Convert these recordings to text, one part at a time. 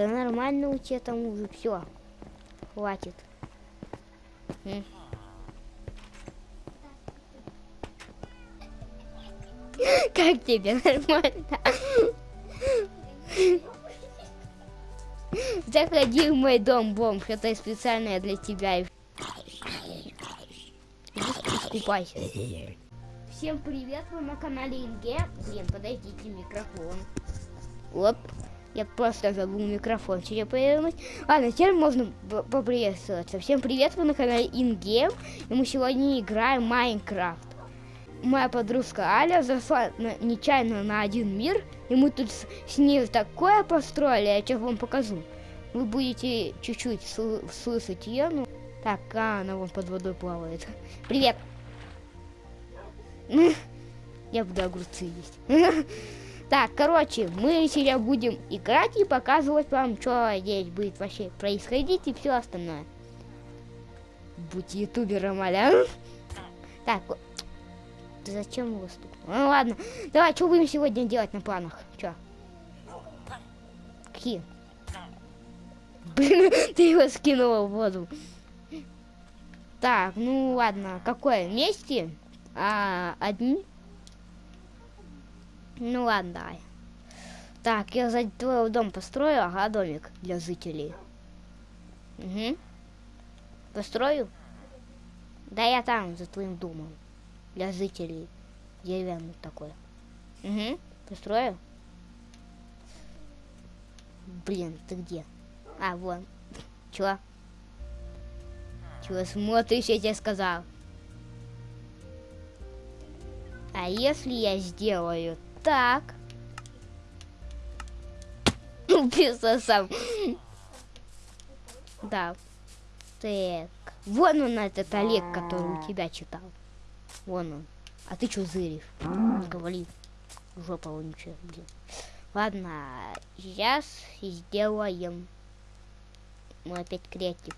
Да нормально у тебя там уже все. Хватит. Как тебе нормально? Заходи в мой дом, бомж. Это специально для тебя. Искупайся. Всем привет, вы на канале Инге. Блин, подойдите микрофон. Оп. Я просто забыл микрофон себе повернуть. Ладно, теперь можно поприветствоваться. Всем привет, вы на канале Ингейм. И мы сегодня играем Майнкрафт. Моя подружка Аля зашла на- нечаянно на один мир. И мы тут с, с ней такое построили, я сейчас вам покажу. Вы будете чуть-чуть сл- слышать ее. Ну, так, а, она вон под водой плавает. Привет. Я буду огурцы есть. Так, короче, мы сейчас будем играть и показывать вам, что здесь будет вообще происходить и все остальное. Будь ютубером, аля. Так, зачем его стукнул? Ну ладно, давай, что будем сегодня делать на планах? Че? Какие? Блин, ты его скинула в воду. Так, ну ладно, какое? Вместе? А, одни? Ну ладно. Так, я за твой дом построю, ага, домик для жителей. Угу. Построю? Да я там, за твоим домом. Для жителей. Деревянный такой. Угу. Построю? Блин, ты где? А, вон. Чего? Чего смотришь, я тебе сказал. А если я сделаю так? Убился сам. Да. Так. Вон он этот Олег, который у тебя читал. Вон он. А ты что зыришь? Говори. Жопа вонючая, блин. Ладно, сейчас сделаем. Мы опять креатив.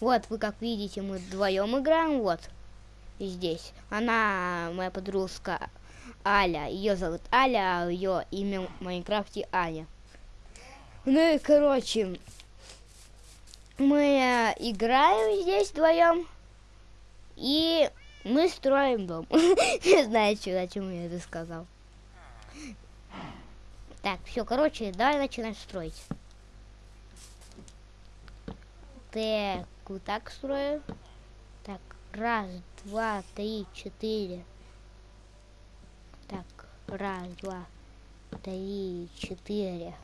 Вот, вы как видите, мы вдвоем играем, вот. Здесь. Она моя подружка Аля. Ее зовут Аля, а ее имя в Майнкрафте Аня. Ну и короче, мы э, играем здесь вдвоем. И мы строим дом. Не знаю, что, зачем я это сказал. Так, все, короче, давай начинаем строить. Так, вот так строю. Раз, два, три, четыре. Так, раз, два, три, четыре.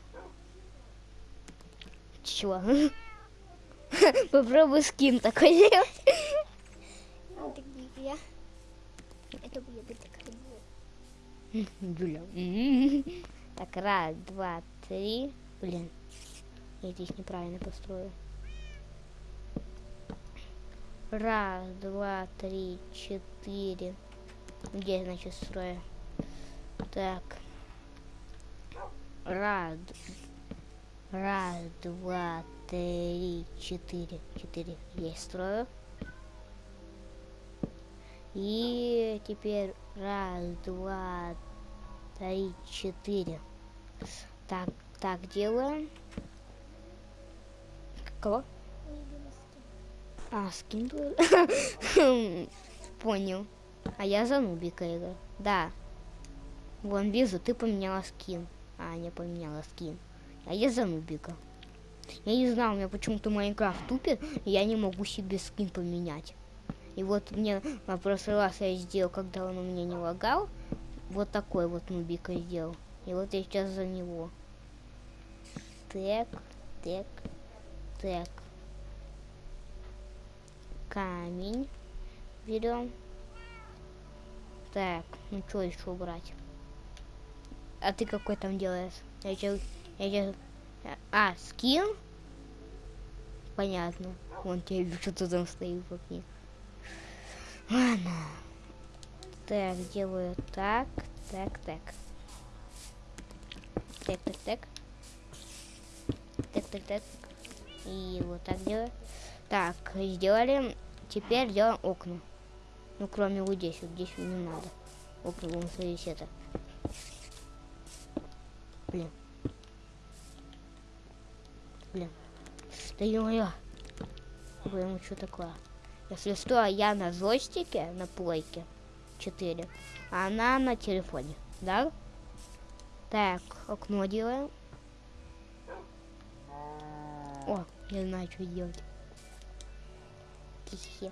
Чё? Попробуй скин такой сделать. Это я? Это будет такая. Так, раз, два, три. Блин, я здесь неправильно построю. Раз, два, три, четыре. Где, значит, строю? Так. Раз, раз, два, три, четыре. Четыре. Есть строю. И теперь раз, два, три, четыре. Так, так делаем. Кого? А, скин был? Понял. А я за нубика играю. Да. Вон вижу, ты поменяла скин. А, не поменяла скин. А я за нубика. Я не знал, у меня почему-то Майнкрафт тупит, и я не могу себе скин поменять. И вот мне в прошлый раз я сделал, когда он у меня не лагал, вот такой вот нубика сделал. И вот я сейчас за него. Так, так, так. Камень берем. Так, ну что еще брать? А ты какой там делаешь? Я сейчас, я сейчас... А, скин? Понятно. Вон тебе что-то там стоит в окне. Ладно. Так, делаю так, так, так. Так, так, так. Так, так, так. И вот так делаю. Так, сделали. Теперь делаем окна. Ну, кроме вот здесь. Вот здесь не надо. Окна, вон, смотрите, это. Блин. Блин. Да ё Блин, что такое? Если что, я на зойстике, на плойке 4, а она на телефоне, да? Так, окно делаем. О, я знаю, что делать. Хе-хе.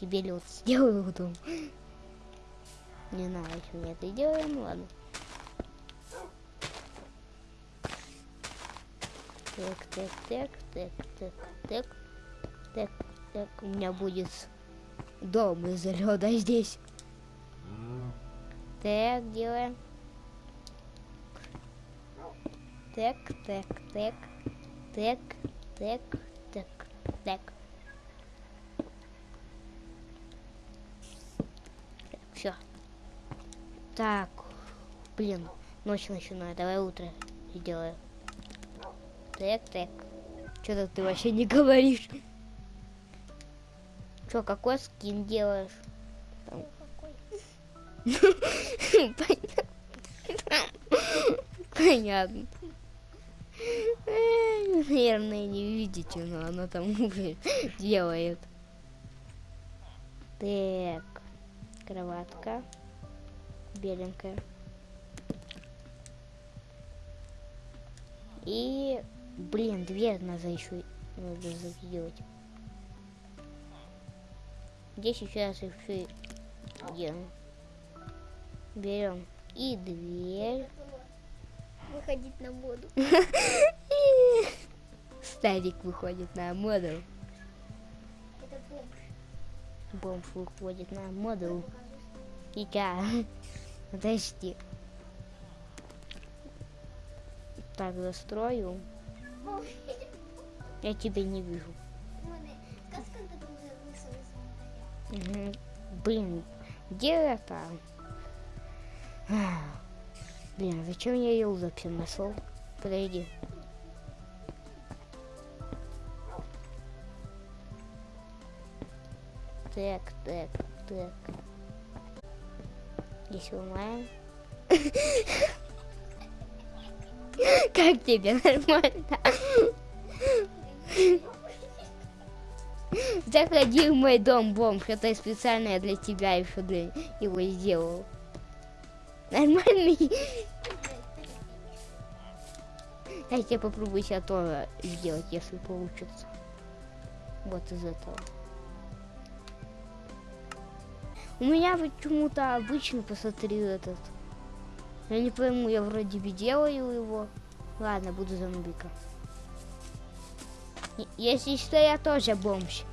Себе лед сделаю потом. Не знаю, что мы это делаем, ладно. Так, так, так, так, так, так, так, так. У меня будет дом из льда здесь. Так, делаем. Так, так, так, так, так, так, так. Все. Так, блин, ночь начинаю. Давай утро сделаю. Так, так. Что-то ты вообще не говоришь. Что, какой скин делаешь? Понятно. Наверное, не видите, но она там делает. Так, кроватка беленькая. И, блин, дверь надо еще надо сделать. Здесь сейчас еще делаем. Берем и дверь. Выходить на моду. Старик выходит на моду. Это бомж. Бомж выходит на моду. И я. Подожди. Так, застрою. Я тебя не вижу. Блин, где это? Блин, зачем я ее вообще нашел? Подойди. Так, так, так. Здесь ломаем. Как тебе нормально? Заходи в мой дом, бомж. Это специально для тебя еще для его сделал. Нормальный. Я тебе попробую себя тоже сделать, если получится. Вот из этого. У меня почему-то обычно, посмотри этот. Я не пойму, я вроде бы делаю его. Ладно, буду. И- Если что, я тоже бомж.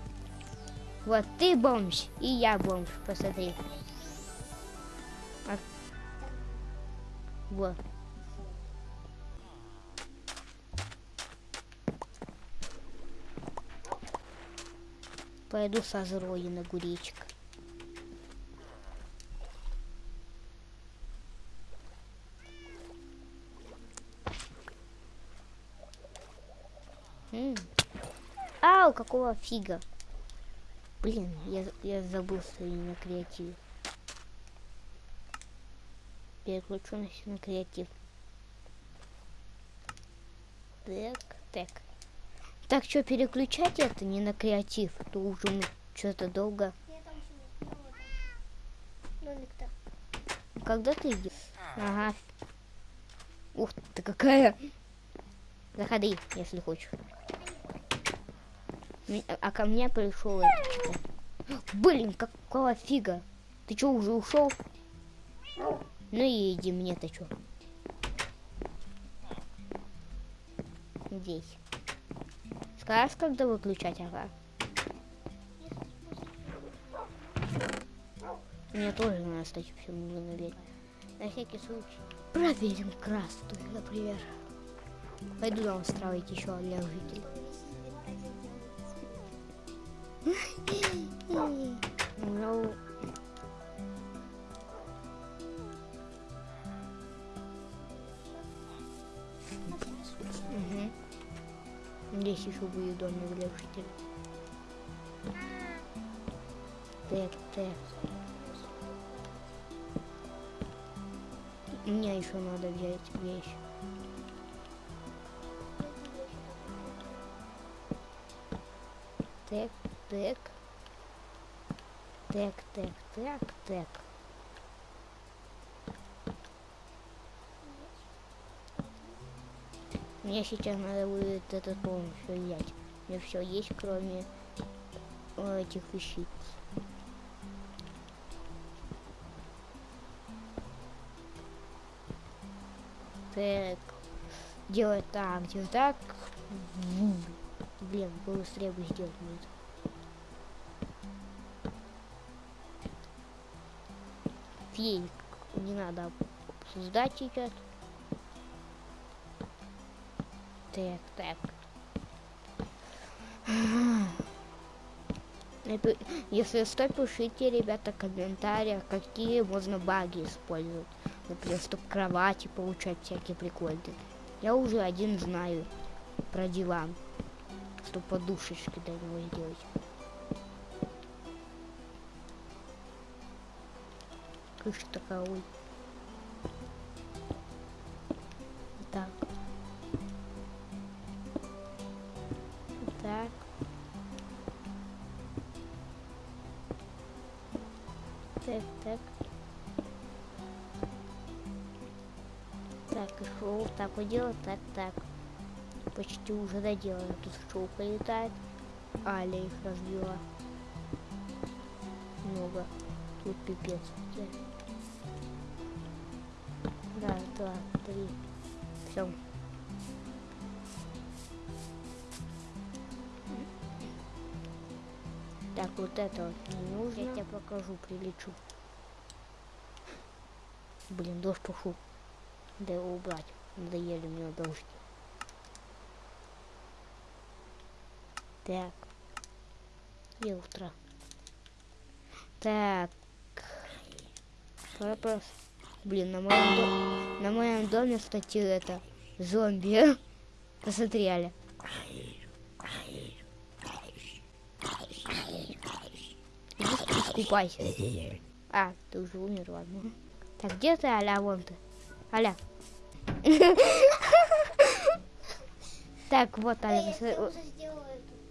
Вот ты бомж, и я бомж, посмотри. А- Вот. Пойду созрою на гуречек. М. Ау, какого фига? Блин, я, я забыл, что я на креативе. Переключу на, на креатив. Так, так. Так, что, переключать это не на креатив? А То уже что-то долго. Когда ты идешь? Ага. Ух ты, какая. Заходи, если хочешь. А ко мне пришел. Блин, какого фига? Ты что, уже ушел? Ну и иди мне-то что. Здесь. Скажешь, когда выключать, ага. Мне тоже надо, кстати, все наверх. На всякий случай. Проверим красную, например. Пойду там строить еще для жителей. Будет домик для жителей. Так, так. Мне еще надо взять вещь. Так, так. Так, так, так, так. Мне сейчас надо будет этот полностью взять. У меня все есть, кроме э, этих вещиц. Так. Делать так, делать так. Блин, быстрее бы сделать будет. Фей, не надо обсуждать сейчас. Так, так. Если что, пишите, ребята, в какие можно баги использовать. Например, чтобы кровати получать всякие прикольные. Я уже один знаю про диван. Чтобы подушечки до него сделать. Крыша такая, ой. Так. Почти уже доделано. Тут шоу полетает. Аля их разбила. Много. Тут пипец. Раз, два, три. Все. Так, вот это вот не нужно. Я тебе покажу, прилечу. Блин, дождь пошел. Да его убрать. Надоели мне дождь. Так. И утро. Так. Вопрос. Блин, на моем, до- на моем доме, кстати, это зомби. Посмотри, Аля. Иди искупайся. А, ты уже умер, ладно. Так, где ты, Аля? Вон ты. Аля. Так, вот, эту.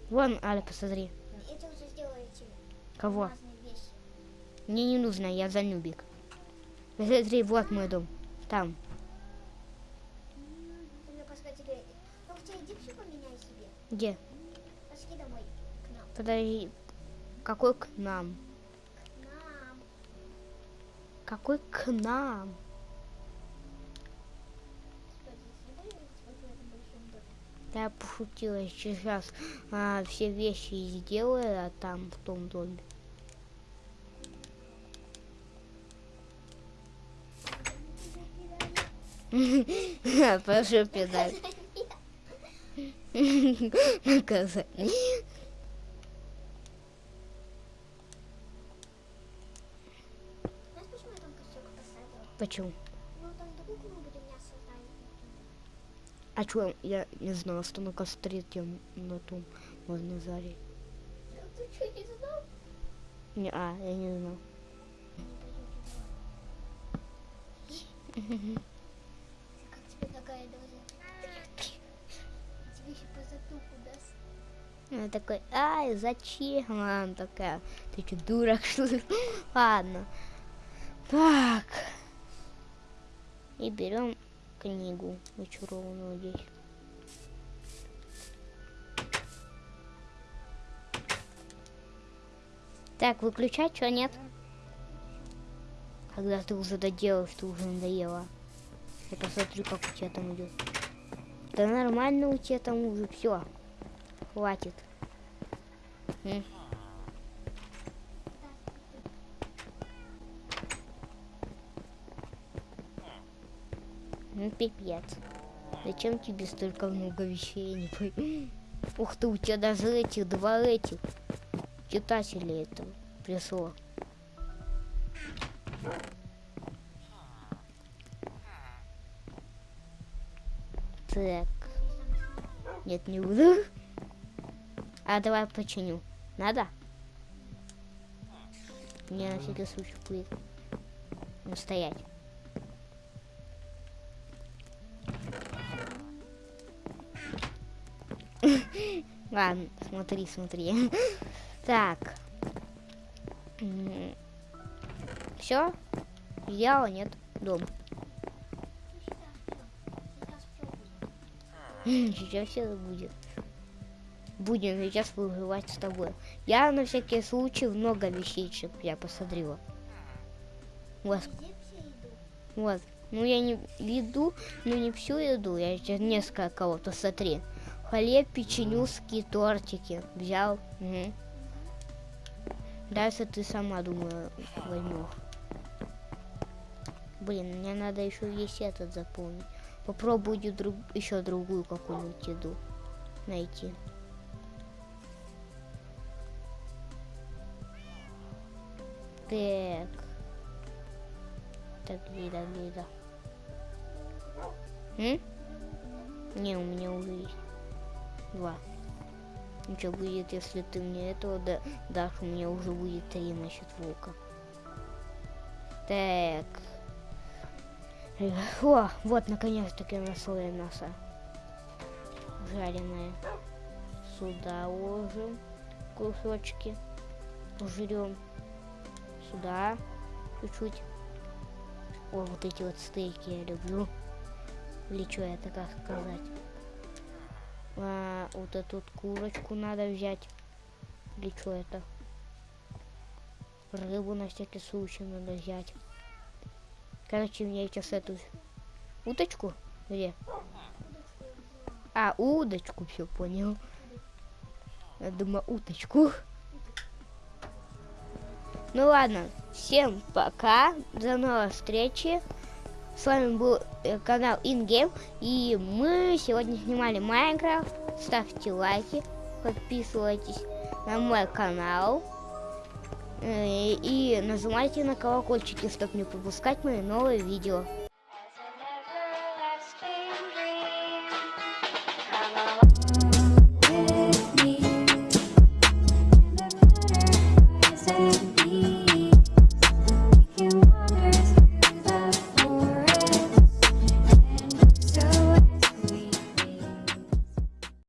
Вон, Аля, посмотри. Кого? Мне не нужно, я занюбик. Посмотри, вот мой дом. Там. Ну. Где? Подожди. Какой к нам? К нам. Какой к нам? Да, я пошутила. Сейчас а, все вещи сделаю, а там в том доме. Прошу педаль. Наказание. Почему А чё, я не знала, что на костре тем на том можно зарить. Ты что, не знал? Не, а, я не знал. Как тебе такая? Тебе еще по затылку даст. Я такой, ай, зачем? А Она такая, ты что, дурак, что ли? Ладно. Так. И берем книгу зачарованную здесь. Так, выключать что, нет? Когда ты уже доделаешь, ты уже надоела. Я посмотрю, как у тебя там идет. Да нормально у тебя там уже все. Хватит. М. Ну, пипец. Зачем тебе столько много вещей, не пойму. Ух ты, у тебя даже этих, два этих читателей этого пришло. Так. Нет, не буду. А давай починю. Надо? Мне на всякий случай будет. Ну, Ладно, смотри, смотри. Так. Все? Сделала? Нет. Дом. Сейчас все будет. Будем сейчас выживать с тобой. Я на всякий случай много вещичек я посмотрела. Вот. Вот. Ну я не еду, ну не всю еду, я сейчас несколько кого-то смотри. Хлеб, печенюшки, тортики взял. Угу. Дальше ты сама, думаю, возьмешь. Блин, мне надо еще весь этот заполнить. Попробую друг, еще другую какую-нибудь еду найти. Так. Так, где, да, где, да. М? Не, у меня уже есть. Два. Ничего будет, если ты мне этого да, дашь, у меня уже будет три, насчет волка. Так. О, вот, наконец-таки насолое мясо. Жареное. Сюда ложим кусочки. Жрем. Сюда чуть-чуть. О, вот эти вот стейки я люблю. Или что это как сказать? А, вот эту курочку надо взять. Или что это? Рыбу на всякий случай надо взять. Короче, мне сейчас эту уточку. Где? А, удочку, все понял. Я думаю, уточку. Ну ладно, всем пока, до новой встречи. С вами был э, канал InGame, и мы сегодня снимали Майнкрафт. Ставьте лайки, подписывайтесь на мой канал. Э, и нажимайте на колокольчики, чтобы не пропускать мои новые видео.